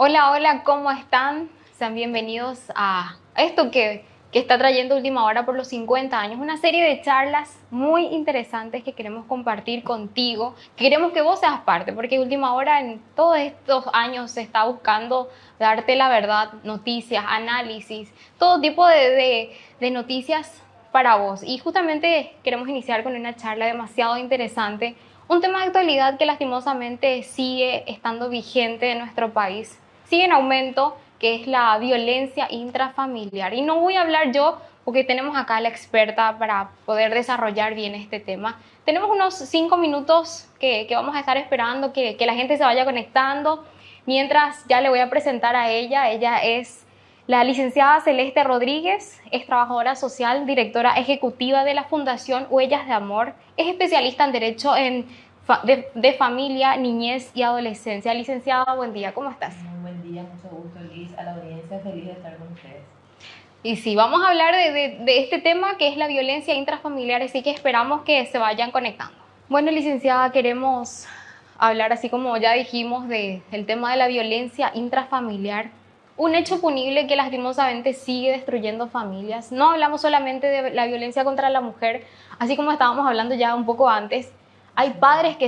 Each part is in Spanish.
Hola, hola, ¿cómo están? Sean bienvenidos a esto que, que está trayendo Última Hora por los 50 años, una serie de charlas muy interesantes que queremos compartir contigo, queremos que vos seas parte, porque Última Hora en todos estos años se está buscando darte la verdad, noticias, análisis, todo tipo de, de, de noticias para vos. Y justamente queremos iniciar con una charla demasiado interesante, un tema de actualidad que lastimosamente sigue estando vigente en nuestro país sigue en aumento, que es la violencia intrafamiliar. Y no voy a hablar yo porque tenemos acá a la experta para poder desarrollar bien este tema. Tenemos unos cinco minutos que, que vamos a estar esperando que, que, la gente se vaya conectando. Mientras ya le voy a presentar a ella, ella es la licenciada Celeste Rodríguez, es trabajadora social, directora ejecutiva de la Fundación Huellas de Amor, es especialista en Derecho en de, de, familia, niñez y adolescencia. Licenciada, buen día, ¿cómo estás? Mucho gusto, Liz, a la audiencia, feliz de estar con ustedes. Y sí, vamos a hablar de, de, de este tema que es la violencia intrafamiliar, así que esperamos que se vayan conectando. Bueno, licenciada, queremos hablar, así como ya dijimos, de, del tema de la violencia intrafamiliar. Un hecho punible que lastimosamente sigue destruyendo familias. No hablamos solamente de la violencia contra la mujer, así como estábamos hablando ya un poco antes, hay padres que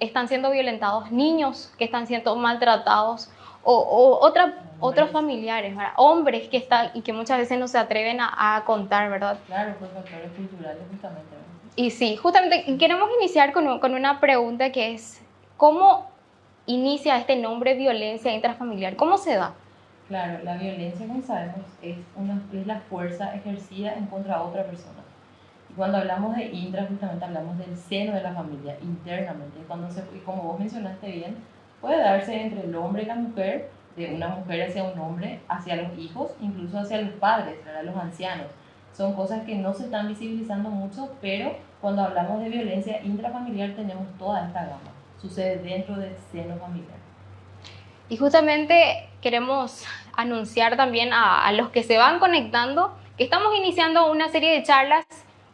están siendo violentados, niños que están siendo maltratados o, o otra, otros familiares, ¿verdad? hombres que están y que muchas veces no se atreven a, a contar, ¿verdad? Claro, por factores culturales justamente. Y sí, justamente queremos iniciar con, con una pregunta que es, ¿cómo inicia este nombre violencia intrafamiliar? ¿Cómo se da? Claro, la violencia, como sabemos, es, una, es la fuerza ejercida en contra de otra persona. Cuando hablamos de intra, justamente hablamos del seno de la familia, internamente. Cuando se, y como vos mencionaste bien, puede darse entre el hombre y la mujer, de una mujer hacia un hombre, hacia los hijos, incluso hacia los padres, ¿verdad? los ancianos. Son cosas que no se están visibilizando mucho, pero cuando hablamos de violencia intrafamiliar tenemos toda esta gama. Sucede dentro del seno familiar. Y justamente queremos anunciar también a, a los que se van conectando que estamos iniciando una serie de charlas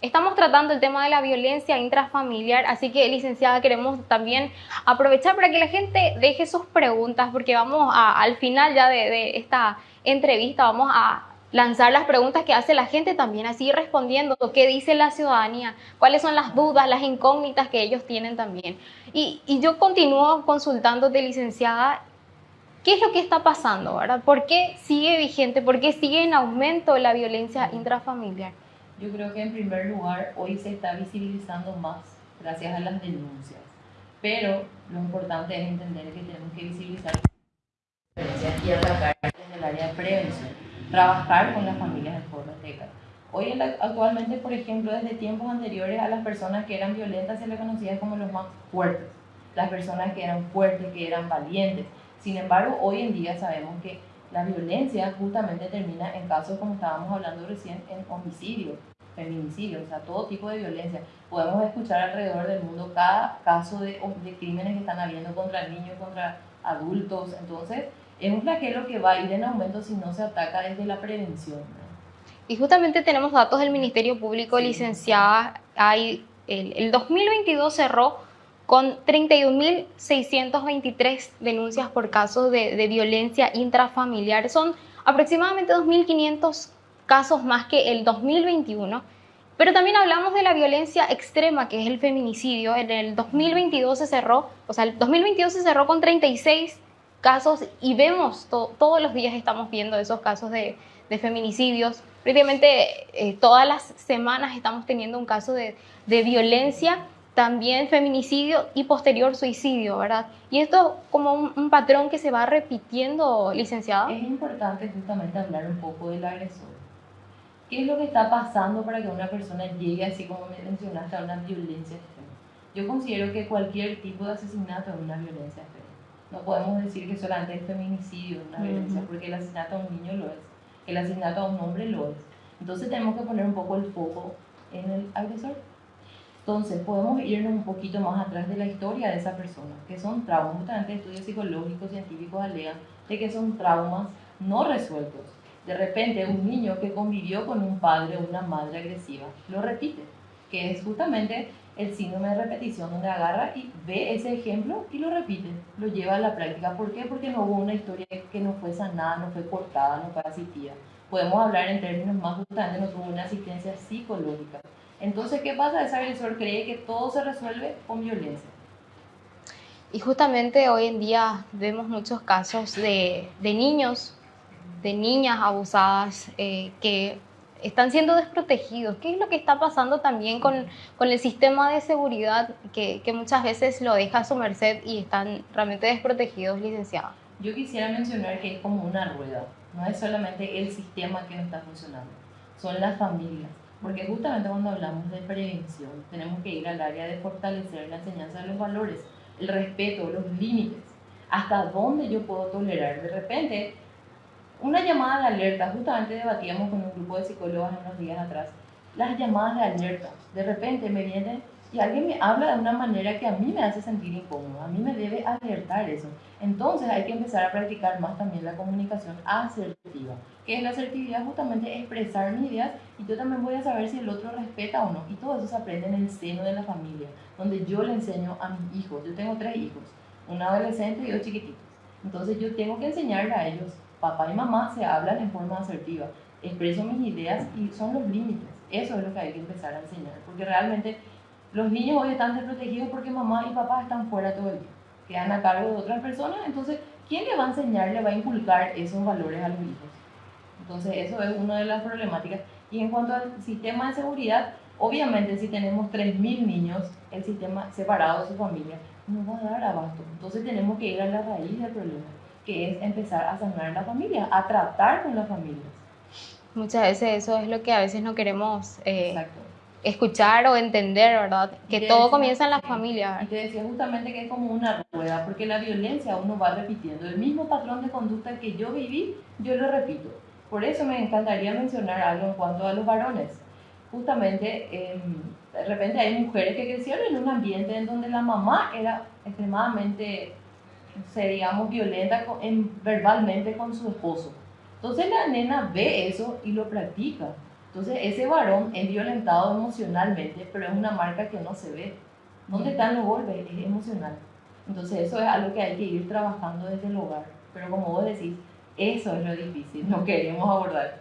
Estamos tratando el tema de la violencia intrafamiliar, así que licenciada queremos también aprovechar para que la gente deje sus preguntas, porque vamos a, al final ya de, esta entrevista, vamos a lanzar las preguntas que hace la gente también, así respondiendo qué dice la ciudadanía, cuáles son las dudas, las incógnitas que ellos tienen también. Y, y yo continúo consultándote, licenciada, ¿qué es lo que está pasando, verdad? ¿Por qué sigue vigente, por qué sigue en aumento la violencia intrafamiliar? Yo creo que en primer lugar hoy se está visibilizando más gracias a las denuncias, pero lo importante es entender que tenemos que visibilizar y atacar desde el área de prevención, trabajar con las familias en integral. Hoy actualmente, por ejemplo, desde tiempos anteriores a las personas que eran violentas se les conocía como los más fuertes, las personas que eran fuertes, que eran valientes. Sin embargo, hoy en día sabemos que la violencia justamente termina en casos, como estábamos hablando recién, en homicidio, feminicidio, o sea, todo tipo de violencia. Podemos escuchar alrededor del mundo cada caso de, de crímenes que están habiendo contra niños, contra adultos. Entonces, es un flagelo que va a ir en aumento si no se ataca desde la prevención. ¿no? Y justamente tenemos datos del Ministerio Público, sí. licenciada. Hay, el, el 2022 cerró con 31.623 denuncias por casos de, de, violencia intrafamiliar. Son aproximadamente 2.500 casos más que el 2021. Pero también hablamos de la violencia extrema, que es el feminicidio. En el 2022 se cerró, o sea, el 2022 se cerró con 36 casos y vemos, to todos los días estamos viendo esos casos de, de feminicidios. Prácticamente eh, todas las semanas estamos teniendo un caso de, de violencia también feminicidio y posterior suicidio, ¿verdad? Y esto como un, un, patrón que se va repitiendo, licenciada. Es importante justamente hablar un poco del agresor. ¿Qué es lo que está pasando para que una persona llegue, así como mencionaste, a una violencia extrema? Yo considero que cualquier tipo de asesinato es una violencia extrema. No podemos decir que solamente el feminicidio es una violencia, uh -huh. porque el asesinato a un niño lo es, el asesinato a un hombre lo es. Entonces tenemos que poner un poco el foco en el agresor. Entonces, podemos irnos un poquito más atrás de la historia de esa persona, que son traumas, justamente estudios psicológicos, científicos alegan de que son traumas no resueltos. De repente, un niño que convivió con un padre o una madre agresiva lo repite. que es justamente el síndrome de repetición, donde agarra y ve ese ejemplo y lo repite, lo lleva a la práctica. ¿Por qué? Porque no hubo una historia que no fue sanada, no fue cortada, no fue asistida. Podemos hablar en términos más justamente, no tuvo una asistencia psicológica. Entonces, ¿qué pasa? Ese agresor cree que todo se resuelve con violencia. Y justamente hoy en día vemos muchos casos de, de niños, de niñas abusadas eh, que están siendo desprotegidos. ¿Qué es lo que está pasando también con, con el sistema de seguridad que, que, muchas veces lo deja a su merced y están realmente desprotegidos, licenciada? Yo quisiera mencionar que es como una rueda, no es solamente el sistema que no está funcionando, son las familias. Porque justamente cuando hablamos de prevención, tenemos que ir al área de fortalecer la enseñanza de los valores, el respeto, los límites, hasta dónde yo puedo tolerar. De repente, una llamada de alerta, justamente debatíamos con un grupo de psicólogos unos días atrás, las llamadas de alerta, de repente me viene y alguien me habla de una manera que a mí me hace sentir incómodo, a mí me debe alertar eso. Entonces hay que empezar a practicar más también la comunicación asertiva, que es la asertividad justamente expresar mis ideas y yo también voy a saber si el otro respeta o no. Y todo eso se aprende en el seno de la familia, donde yo le enseño a mis hijos, yo tengo tres hijos, un adolescente y dos chiquititos. Entonces yo tengo que enseñarle a ellos papá y mamá se hablan en forma asertiva, expreso mis ideas y son los límites. Eso es lo que hay que empezar a enseñar, porque realmente los niños hoy están desprotegidos porque mamá y papá están fuera todo el día, quedan a cargo de otras personas, entonces, ¿quién le va a enseñar, le va a inculcar esos valores a los hijos? Entonces, eso es una de las problemáticas. Y en cuanto al sistema de seguridad, obviamente si tenemos 3.000 niños, el sistema separado de su familia, no va a dar abasto. Entonces tenemos que ir a la raíz del problema que es empezar a sanar la familia, a tratar con las familias. Muchas veces eso es lo que a veces no queremos eh, escuchar o entender, ¿verdad? Que todo comienza en la familia. Y te decía justamente que es como una rueda, porque la violencia uno va repitiendo. El mismo patrón de conducta que yo viví, yo lo repito. Por eso me encantaría mencionar algo en cuanto a los varones. Justamente, em, de repente hay mujeres que crecieron en un ambiente en donde la mamá era extremadamente se digamos, violenta en, verbalmente con su esposo. Entonces la nena ve eso y lo practica. Entonces ese varón es violentado emocionalmente, pero es una marca que no se ve. ¿Dónde están los golpes? Es emocional. Entonces eso es algo que hay que ir trabajando desde el hogar. Pero como vos decís, eso es lo difícil, no queremos abordar.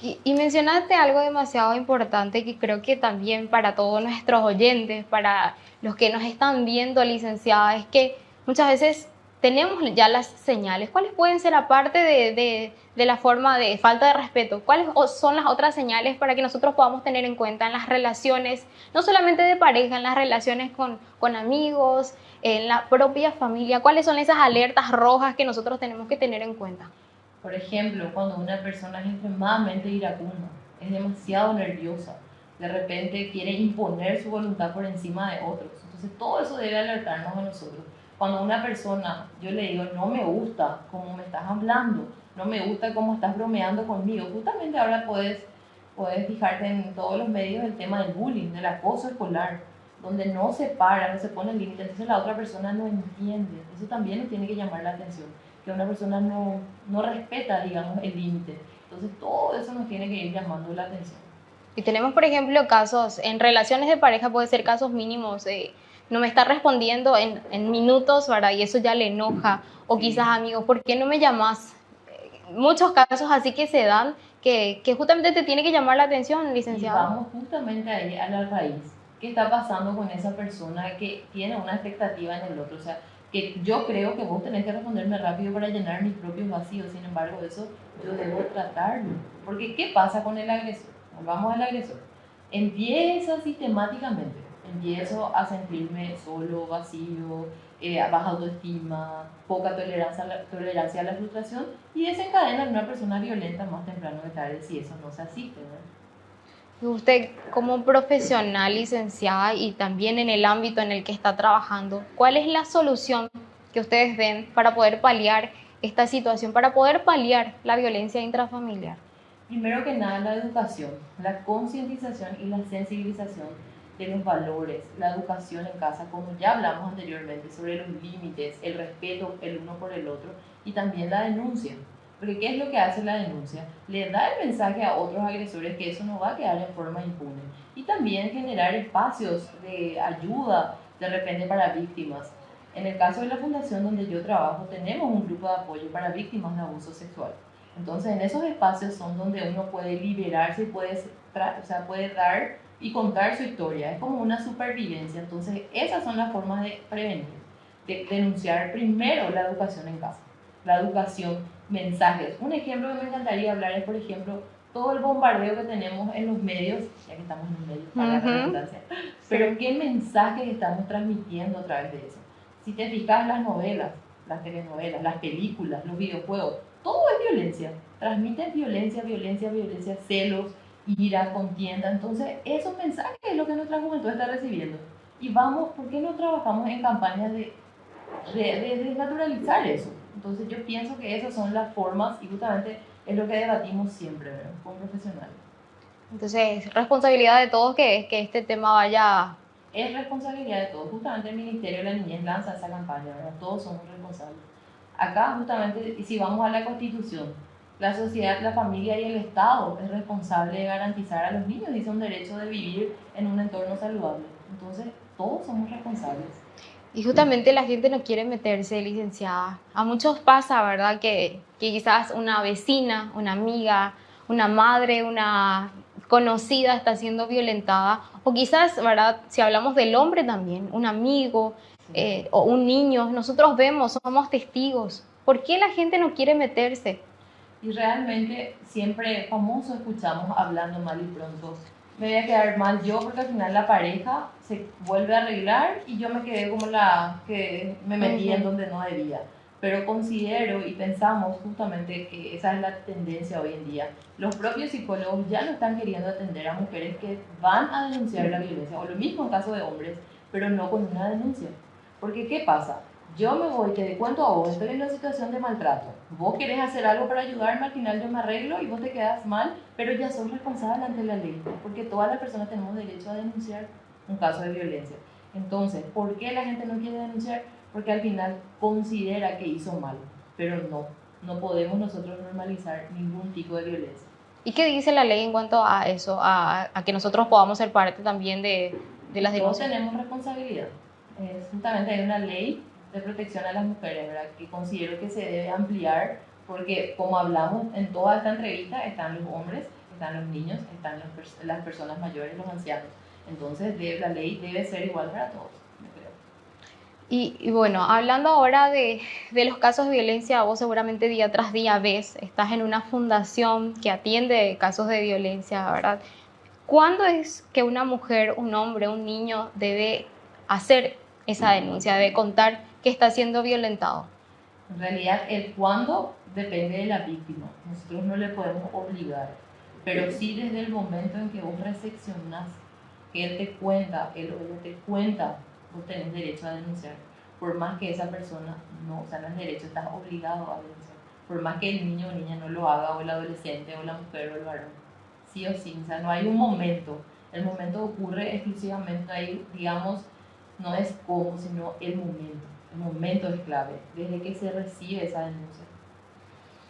Y, y, mencionaste algo demasiado importante que creo que también para todos nuestros oyentes, para los que nos están viendo, licenciada, es que muchas veces tenemos ya las señales. ¿Cuáles pueden ser, aparte de, la forma de falta de respeto, cuáles son las otras señales para que nosotros podamos tener en cuenta en las relaciones, no solamente de pareja, en las relaciones con, con amigos, en la propia familia? ¿Cuáles son esas alertas rojas que nosotros tenemos que tener en cuenta? Por ejemplo, cuando una persona es extremadamente iracunda, es demasiado nerviosa, de repente quiere imponer su voluntad por encima de otros. Entonces todo eso debe alertarnos a nosotros cuando una persona, yo le digo, no me gusta cómo me estás hablando, no me gusta cómo estás bromeando conmigo, justamente ahora puedes, puedes fijarte en todos los medios el tema del bullying, del acoso escolar, donde no se para, no se pone límite, entonces la otra persona no entiende. Eso también nos tiene que llamar la atención, que una persona no, no respeta, digamos, el límite. Entonces todo eso nos tiene que ir llamando la atención. Y tenemos, por ejemplo, casos, en relaciones de pareja puede ser casos mínimos. Eh, no me está respondiendo en, en, minutos, ¿verdad? Y eso ya le enoja. O quizás, amigos, ¿por qué no me llamas? Muchos casos así que se dan que, que justamente te tiene que llamar la atención, licenciado. Y vamos justamente ahí a la raíz. ¿Qué está pasando con esa persona que tiene una expectativa en el otro? O sea, que yo creo que vos tenés que responderme rápido para llenar mis propios vacíos. Sin embargo, eso yo debo tratarlo. Porque, ¿qué pasa con el agresor? Volvamos al agresor. Empieza sistemáticamente empiezo a sentirme solo, vacío, eh, baja autoestima, poca tolerancia a, la, tolerancia a la frustración y desencadena en una persona violenta más temprano que tarde si eso no se asiste. Usted como profesional licenciada y también en el ámbito en el que está trabajando, ¿cuál es la solución que ustedes ven para poder paliar esta situación, para poder paliar la violencia intrafamiliar? Primero que nada, la educación, la concientización y la sensibilización de los valores, la educación en casa, como ya hablamos anteriormente, sobre los límites, el respeto el uno por el otro y también la denuncia. Porque ¿qué es lo que hace la denuncia? Le da el mensaje a otros agresores que eso no va a quedar en forma impune. Y también generar espacios de ayuda de repente para víctimas. En el caso de la fundación donde yo trabajo, tenemos un grupo de apoyo para víctimas de abuso sexual. Entonces, en esos espacios son donde uno puede liberarse y puede, o sea, puede dar y contar su historia. Es como una supervivencia. Entonces, esas son las formas de prevenir, de denunciar primero la educación en casa, la educación, mensajes. Un ejemplo que me encantaría hablar es, por ejemplo, todo el bombardeo que tenemos en los medios, ya que estamos en los medios, para la redundancia, pero qué mensajes estamos transmitiendo a través de eso. Si te fijas las novelas, las telenovelas, las películas, los videojuegos, todo es violencia. Transmiten violencia, violencia, violencia, celos, ira, contienda. Entonces, esos mensajes es lo que nuestra juventud está recibiendo. Y vamos, ¿por qué no trabajamos en campañas de, de, desnaturalizar eso? Entonces, yo pienso que esas son las formas y justamente es lo que debatimos siempre ¿verdad? con profesionales. Entonces, responsabilidad de todos que, que este tema vaya... Es responsabilidad de todos. Justamente el Ministerio de la Niñez lanza esa campaña, ¿verdad? Todos somos responsables. Acá, justamente, y si vamos a la Constitución, la sociedad, la familia y el Estado es responsable de garantizar a los niños, dice un derecho de vivir en un entorno saludable. Entonces, todos somos responsables. Y justamente la gente no quiere meterse, licenciada. A muchos pasa, ¿verdad? Que, que quizás una vecina, una amiga, una madre, una conocida está siendo violentada. O quizás, ¿verdad? Si hablamos del hombre también, un amigo eh, o un niño, nosotros vemos, somos testigos. ¿Por qué la gente no quiere meterse? Y realmente siempre famoso escuchamos hablando mal y pronto. Me voy a quedar mal yo porque al final la pareja se vuelve a arreglar y yo me quedé como la que me metí en donde no debía. Pero considero y pensamos justamente que esa es la tendencia hoy en día. Los propios psicólogos ya no están queriendo atender a mujeres que van a denunciar la violencia, o lo mismo en caso de hombres, pero no con una denuncia. Porque ¿qué pasa? Yo me voy, te cuento a vos, estoy en una situación de maltrato. Vos querés hacer algo para ayudarme, al final yo me arreglo y vos te quedas mal, pero ya sos responsable ante la ley, porque todas las personas tenemos derecho a denunciar un caso de violencia. Entonces, ¿por qué la gente no quiere denunciar? Porque al final considera que hizo mal, pero no, no podemos nosotros normalizar ningún tipo de violencia. ¿Y qué dice la ley en cuanto a eso, a, a que nosotros podamos ser parte también de, de las denuncias? Todos tenemos responsabilidad. Es, justamente hay una ley de protección a las mujeres, ¿verdad? que considero que se debe ampliar porque como hablamos en toda esta entrevista están los hombres, están los niños, están las personas mayores, los ancianos. Entonces la ley debe ser igual para todos. Y, y, bueno, hablando ahora de, de, los casos de violencia, vos seguramente día tras día ves, estás en una fundación que atiende casos de violencia, ¿verdad? ¿Cuándo es que una mujer, un hombre, un niño debe hacer esa denuncia, debe contar que está siendo violentado? En realidad, el cuándo depende de la víctima. Nosotros no le podemos obligar, pero sí desde el momento en que vos recepcionás, que él te cuenta, él o ella te cuenta, vos tenés derecho a denunciar. Por más que esa persona no, o sea, no es derecho, estás obligado a denunciar. Por más que el niño o niña no lo haga, o el adolescente, o la mujer, o el varón. Sí o sí, o sea, no hay un momento. El momento ocurre exclusivamente ahí, digamos, no es cómo, sino el momento momento es clave, desde que se recibe esa denuncia.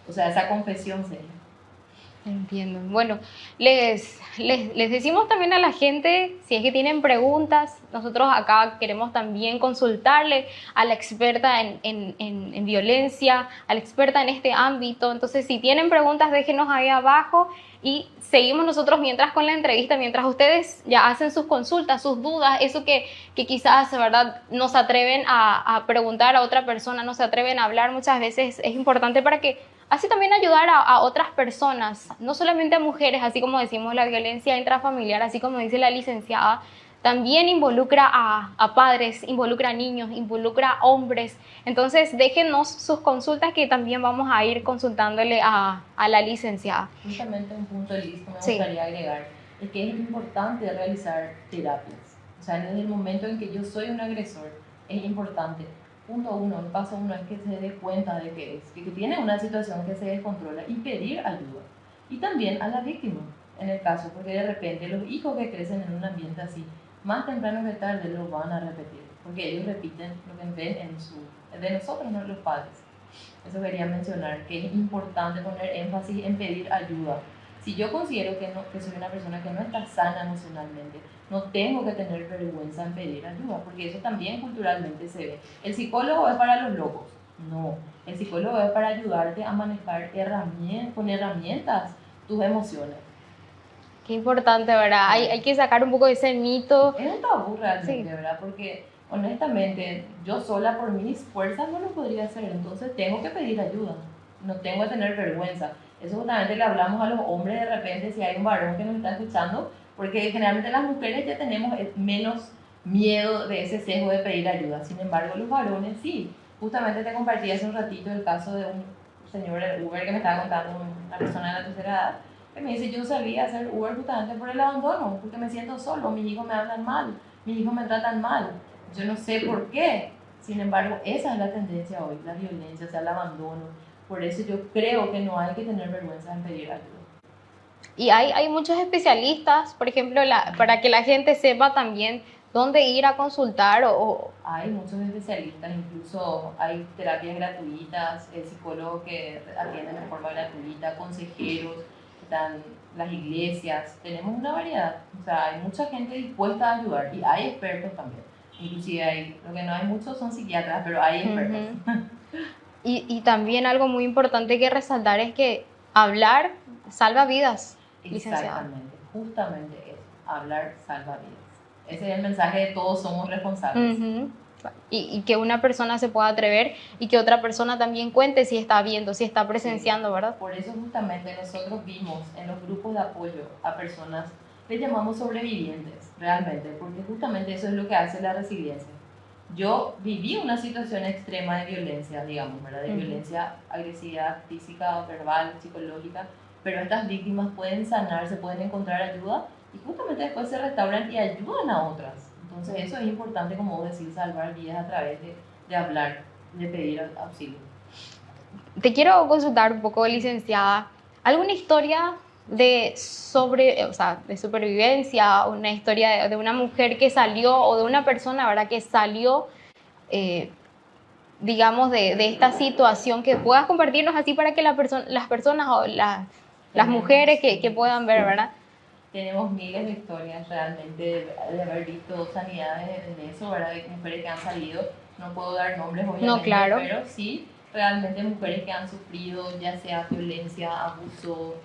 O sea, esa confesión seria. Entiendo. Bueno, les, les, les, decimos también a la gente, si es que tienen preguntas, nosotros acá queremos también consultarle a la experta en, en, en, en violencia, a la experta en este ámbito. Entonces, si tienen preguntas, déjenos ahí abajo y seguimos nosotros mientras con la entrevista, mientras ustedes ya hacen sus consultas, sus dudas, eso que, que quizás, ¿verdad?, no se atreven a, a, preguntar a otra persona, no se atreven a hablar muchas veces, es importante para que así también ayudar a, a otras personas, no solamente a mujeres, así como decimos la violencia intrafamiliar, así como dice la licenciada, también involucra a, a, padres, involucra a niños, involucra a hombres. Entonces, déjenos sus consultas que también vamos a ir consultándole a, a la licenciada. Justamente un punto, Liz, que me gustaría agregar, es que es importante realizar terapias. O sea, desde el momento en que yo soy un agresor, es importante. Punto uno, el paso uno es que se dé cuenta de que es, que tiene una situación que se descontrola y pedir ayuda. Y también a la víctima, en el caso, porque de repente los hijos que crecen en un ambiente así, más temprano que tarde lo van a repetir, porque ellos repiten lo que ven en su, de nosotros, no los padres. Eso quería mencionar, que es importante poner énfasis en pedir ayuda. Si yo considero que, no, que soy una persona que no está sana emocionalmente, no tengo que tener vergüenza en pedir ayuda, porque eso también culturalmente se ve. El psicólogo es para los locos. No, el psicólogo es para ayudarte a manejar herramientas, con herramientas tus emociones. Qué importante, ¿verdad? Hay, hay que sacar un poco de ese mito. Es un tabú realmente, ¿verdad? Porque honestamente yo sola por mis fuerzas no lo podría hacer, entonces tengo que pedir ayuda, no tengo que tener vergüenza. Eso justamente le hablamos a los hombres de repente si hay un varón que nos está escuchando, porque generalmente las mujeres ya tenemos menos miedo de ese sesgo de pedir ayuda, sin embargo los varones sí. Justamente te compartí hace un ratito el caso de un señor Uber que me estaba contando, una persona de la tercera edad, que me dice, yo sabía hacer Uber justamente por el abandono, porque me siento solo, mis hijos me hablan mal, mis hijos me tratan mal, yo no sé por qué. Sin embargo, esa es la tendencia hoy, la violencia, o sea, el abandono. Por eso yo creo que no hay que tener vergüenza en pedir ayuda. Y hay, hay muchos especialistas, por ejemplo, la, para que la gente sepa también dónde ir a consultar o, Hay muchos especialistas, incluso hay terapias gratuitas, el psicólogo que atiende de forma gratuita, consejeros, están las iglesias, tenemos una variedad, o sea, hay mucha gente dispuesta a ayudar y hay expertos también. Inclusive hay, lo que no hay muchos son psiquiatras, pero hay expertos. y, y también algo muy importante que resaltar es que hablar salva vidas. Exactamente, justamente eso, hablar salva vidas. Ese es el mensaje de todos somos responsables. y, y, que una persona se pueda atrever y que otra persona también cuente si está viendo, si está presenciando, ¿verdad? Por eso justamente nosotros vimos en los grupos de apoyo a personas que llamamos sobrevivientes, realmente, porque justamente eso es lo que hace la resiliencia. Yo viví una situación extrema de violencia, digamos, ¿verdad? De violencia, agresividad física, verbal, psicológica, pero estas víctimas pueden sanar, se pueden encontrar ayuda y justamente después se restauran y ayudan a otras. Entonces eso es importante, como vos decís, salvar vidas a través de, de hablar, de pedir auxilio. Te quiero consultar un poco, licenciada, ¿alguna historia de, sobre, o sea, de supervivencia, una historia de, una mujer que salió o de una persona ¿verdad? que salió, eh, digamos, de, de, esta situación que puedas compartirnos así para que la las personas o las, las mujeres que, que, puedan ver, ¿verdad? Tenemos miles de historias realmente de, haber visto sanidades en eso, ¿verdad? De mujeres que han salido, no puedo dar nombres obviamente, no, claro. pero sí realmente mujeres que han sufrido ya sea violencia, abuso,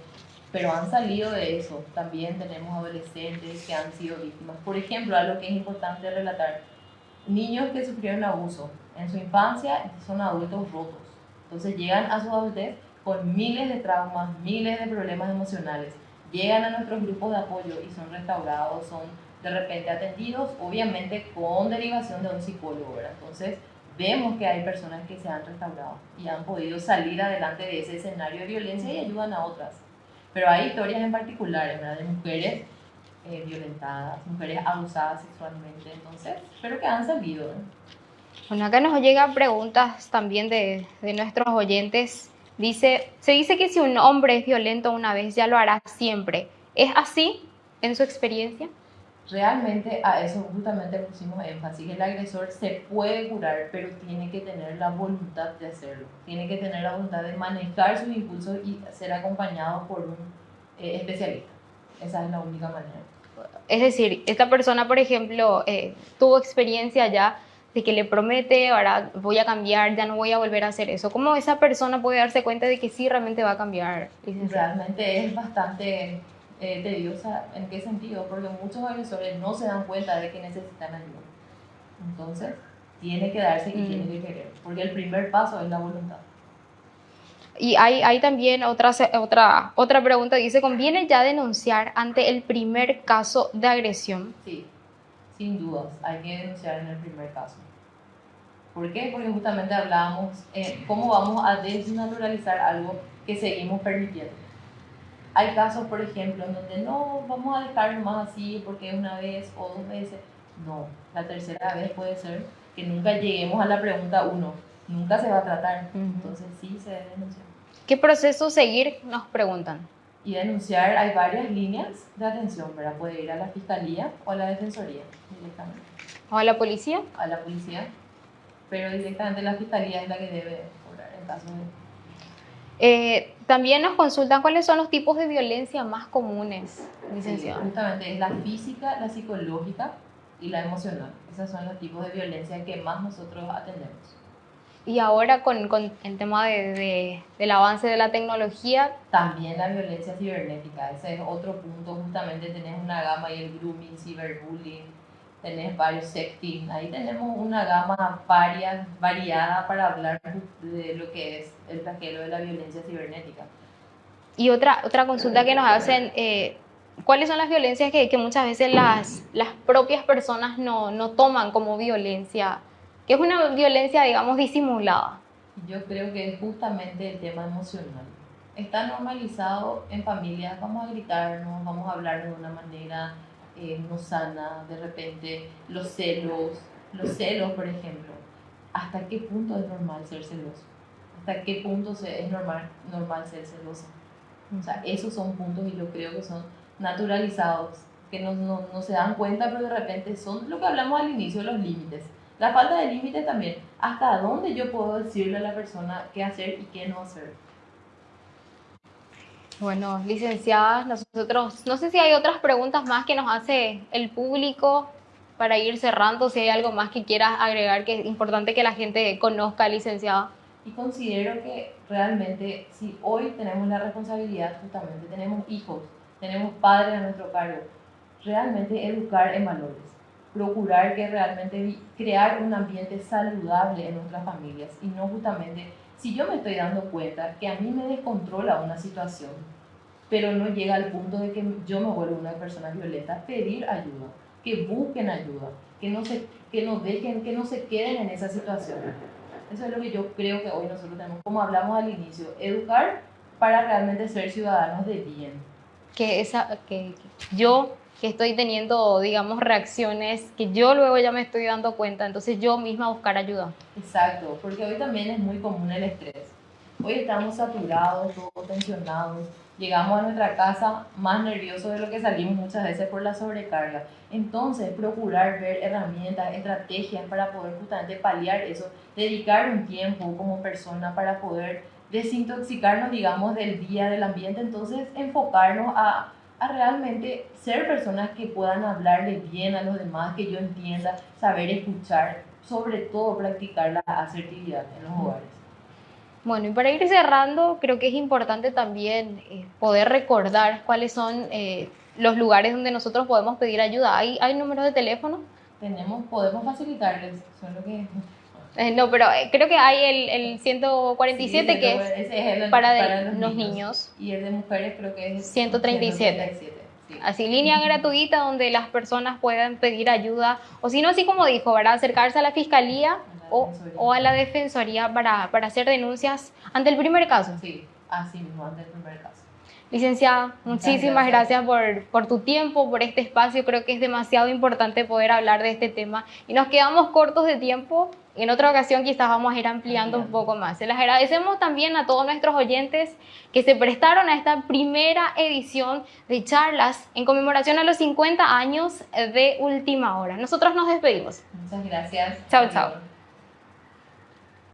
pero han salido de eso. También tenemos adolescentes que han sido víctimas. Por ejemplo, algo que es importante relatar, niños que sufrieron abuso en su infancia son adultos rotos. Entonces llegan a su adultez con miles de traumas, miles de problemas emocionales. Llegan a nuestros grupos de apoyo y son restaurados, son de repente atendidos, obviamente con derivación de un psicólogo. Entonces vemos que hay personas que se han restaurado y han podido salir adelante de ese escenario de violencia y ayudan a otras. Pero hay historias en particular, ¿verdad? De mujeres eh, violentadas, mujeres abusadas sexualmente, entonces, pero que han salido. Bueno, acá nos llegan preguntas también de, de nuestros oyentes. Dice, se dice que si un hombre es violento una vez, ya lo hará siempre. ¿Es así en su experiencia? Realmente a eso justamente pusimos énfasis. El agresor se puede curar, pero tiene que tener la voluntad de hacerlo. Tiene que tener la voluntad de manejar sus impulsos y ser acompañado por un eh, especialista. Esa es la única manera. Es decir, esta persona, por ejemplo, eh, tuvo experiencia ya de que le promete, ahora voy a cambiar, ya no voy a volver a hacer eso. ¿Cómo esa persona puede darse cuenta de que sí realmente va a cambiar? Realmente es bastante eh, tediosa. ¿En qué sentido? Porque muchos agresores no se dan cuenta de que necesitan ayuda. Entonces, tiene que darse y tiene mm. que querer, porque el primer paso es la voluntad. Y hay, hay también otra, otra, otra pregunta, dice, ¿conviene ya denunciar ante el primer caso de agresión? Sí, sin dudas, hay que denunciar en el primer caso. ¿Por qué? Porque justamente hablábamos eh, cómo vamos a desnaturalizar algo que seguimos permitiendo. Hay casos, por ejemplo, en donde no, vamos a dejarlo más así porque es una vez o dos veces. No, la tercera vez puede ser que nunca lleguemos a la pregunta uno. Nunca se va a tratar. Entonces sí se debe denunciar. ¿Qué proceso seguir? Nos preguntan. Y denunciar, hay varias líneas de atención, ¿verdad? Puede ir a la fiscalía o a la defensoría directamente. ¿O a la policía? A la policía. Pero directamente la fiscalía es la que debe cobrar. casos. Eh, también nos consultan cuáles son los tipos de violencia más comunes, licenciado. Sí, justamente es la física, la psicológica y la emocional. Esos son los tipos de violencia que más nosotros atendemos. Y ahora con, con el tema de, de, del avance de la tecnología. También la violencia cibernética, ese es otro punto, justamente tenés una gama y el grooming, ciberbullying, tenés varios sexting, ahí tenemos una gama varia, variada para hablar de lo que es el flagelo de la violencia cibernética. Y otra, otra consulta que nos hacen, eh, ¿cuáles son las violencias que, que muchas veces las, las propias personas no, no toman como violencia? que es una violencia, digamos, disimulada. Yo creo que es justamente el tema emocional. Está normalizado en familias, vamos a gritarnos, vamos a hablar de una manera eh, no sana, de repente los celos, los celos, por ejemplo. ¿Hasta qué punto es normal ser celoso? ¿Hasta qué punto es normal, normal ser celoso? O sea, esos son puntos y yo creo que son naturalizados, que no, no, no se dan cuenta, pero de repente son lo que hablamos al inicio, los límites la falta de límite también. ¿Hasta dónde yo puedo decirle a la persona qué hacer y qué no hacer? Bueno, licenciada, nosotros, no sé si hay otras preguntas más que nos hace el público para ir cerrando, si hay algo más que quieras agregar que es importante que la gente conozca, licenciada. Y considero que realmente si hoy tenemos la responsabilidad, justamente tenemos hijos, tenemos padres a nuestro cargo, realmente educar en valores procurar que realmente crear un ambiente saludable en nuestras familias y no justamente si yo me estoy dando cuenta que a mí me descontrola una situación, pero no llega al punto de que yo me vuelvo una persona violenta, pedir ayuda, que busquen ayuda, que no se, que no dejen, que no se queden en esa situación. Eso es lo que yo creo que hoy nosotros tenemos, como hablamos al inicio, educar para realmente ser ciudadanos de bien. Que, esa, que yo que estoy teniendo, digamos, reacciones que yo luego ya me estoy dando cuenta, entonces yo misma buscar ayuda. Exacto, porque hoy también es muy común el estrés. Hoy estamos saturados, todos tensionados, llegamos a nuestra casa más nerviosos de lo que salimos muchas veces por la sobrecarga. Entonces, procurar ver herramientas, estrategias para poder justamente paliar eso, dedicar un tiempo como persona para poder desintoxicarnos, digamos, del día, del ambiente, entonces enfocarnos a a realmente ser personas que puedan hablarle bien a los demás, que yo entienda, saber escuchar, sobre todo practicar la asertividad en los hogares. Bueno, y para ir cerrando, creo que es importante también eh, poder recordar cuáles son eh, los lugares donde nosotros podemos pedir ayuda. ¿Hay, hay números de teléfono? Tenemos, podemos facilitarles, solo que no, pero eh, creo que hay el, el 147 que es, para, los, niños. Y el de mujeres creo que es 137. Así, línea gratuita donde las personas puedan pedir ayuda, o si no, así como dijo, ¿verdad? acercarse a la fiscalía o, o, a la defensoría para, para hacer denuncias ante el primer caso. Sí, así mismo, ante el primer caso. Licenciada, muchísimas gracias, por, por, tu tiempo, por este espacio. Creo que es demasiado importante poder hablar de este tema y nos quedamos cortos de tiempo. En otra ocasión quizás vamos a ir ampliando un poco más. Se les agradecemos también a todos nuestros oyentes que se prestaron a esta primera edición de charlas en conmemoración a los 50 años de Última Hora. Nosotros nos despedimos. Muchas gracias. Chao, chao.